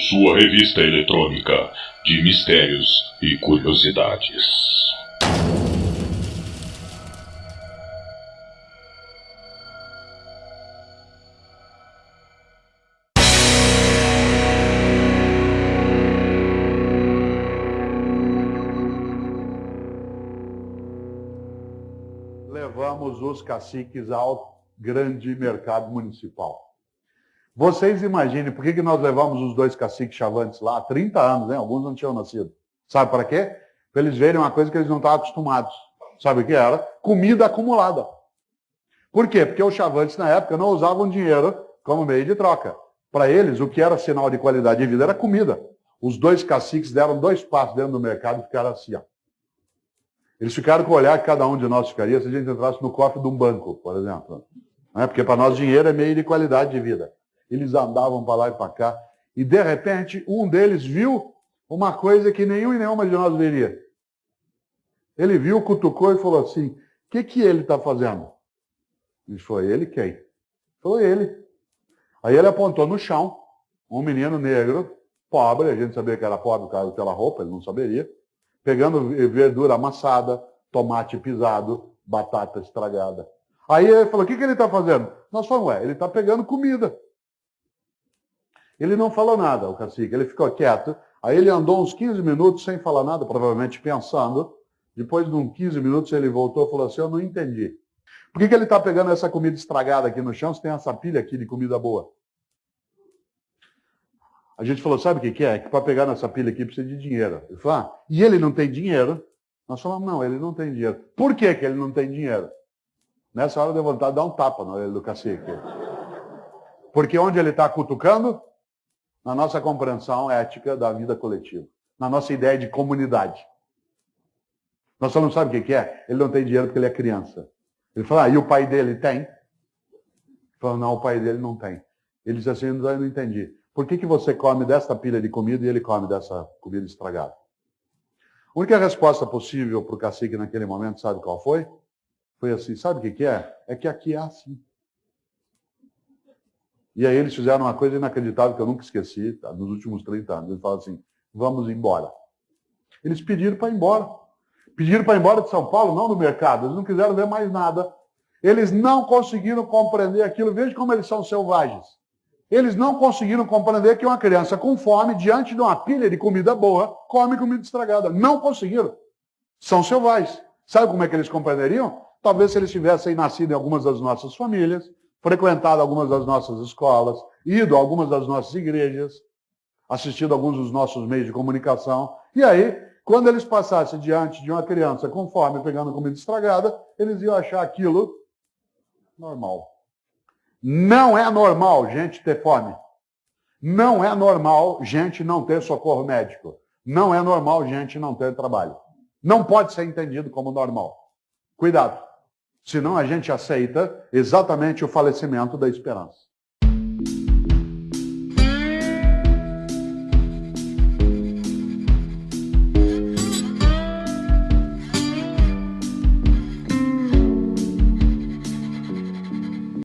sua revista eletrônica de mistérios e curiosidades. Levamos os caciques ao grande mercado municipal. Vocês imaginem por que, que nós levamos os dois caciques chavantes lá há 30 anos, né? Alguns não tinham nascido. Sabe para quê? Para eles verem uma coisa que eles não estavam acostumados. Sabe o que era? Comida acumulada. Por quê? Porque os chavantes na época não usavam dinheiro como meio de troca. Para eles, o que era sinal de qualidade de vida era comida. Os dois caciques deram dois passos dentro do mercado e ficaram assim, ó. Eles ficaram com o olhar que cada um de nós ficaria se a gente entrasse no cofre de um banco, por exemplo. Não é? Porque para nós dinheiro é meio de qualidade de vida. Eles andavam para lá e para cá. E de repente, um deles viu uma coisa que nenhum e nenhuma de nós veria. Ele viu, cutucou e falou assim: O que, que ele está fazendo? E foi ele quem? Foi ele. Aí ele apontou no chão, um menino negro, pobre, a gente sabia que era pobre por daquela roupa, ele não saberia, pegando verdura amassada, tomate pisado, batata estragada. Aí ele falou: O que, que ele está fazendo? Nós falamos: Ué, ele está pegando comida. Ele não falou nada, o cacique, ele ficou quieto. Aí ele andou uns 15 minutos sem falar nada, provavelmente pensando. Depois de uns 15 minutos ele voltou e falou assim, eu não entendi. Por que, que ele está pegando essa comida estragada aqui no chão se tem essa pilha aqui de comida boa? A gente falou, sabe o que, que é? Que para pegar nessa pilha aqui precisa de dinheiro. Ele falou, ah, e ele não tem dinheiro? Nós falamos, não, ele não tem dinheiro. Por que, que ele não tem dinheiro? Nessa hora deu vontade de dar um tapa na orelha do cacique. Porque onde ele está cutucando? Na nossa compreensão ética da vida coletiva, na nossa ideia de comunidade. Nós só não sabe o que é? Ele não tem dinheiro porque ele é criança. Ele fala, ah, e o pai dele tem? Fala, não, o pai dele não tem. Ele diz assim, eu não entendi. Por que, que você come desta pilha de comida e ele come dessa comida estragada? A única resposta possível para o cacique naquele momento, sabe qual foi? Foi assim, sabe o que, que é? É que aqui é assim. E aí eles fizeram uma coisa inacreditável que eu nunca esqueci, tá? nos últimos 30 anos. Eles falaram assim, vamos embora. Eles pediram para ir embora. Pediram para ir embora de São Paulo, não do mercado. Eles não quiseram ver mais nada. Eles não conseguiram compreender aquilo. Veja como eles são selvagens. Eles não conseguiram compreender que uma criança com fome, diante de uma pilha de comida boa, come comida estragada. Não conseguiram. São selvagens. Sabe como é que eles compreenderiam? Talvez se eles tivessem nascido em algumas das nossas famílias, frequentado algumas das nossas escolas, ido a algumas das nossas igrejas, assistido a alguns dos nossos meios de comunicação. E aí, quando eles passassem diante de uma criança com fome, pegando comida estragada, eles iam achar aquilo normal. Não é normal gente ter fome. Não é normal gente não ter socorro médico. Não é normal gente não ter trabalho. Não pode ser entendido como normal. Cuidado. Senão a gente aceita exatamente o falecimento da esperança.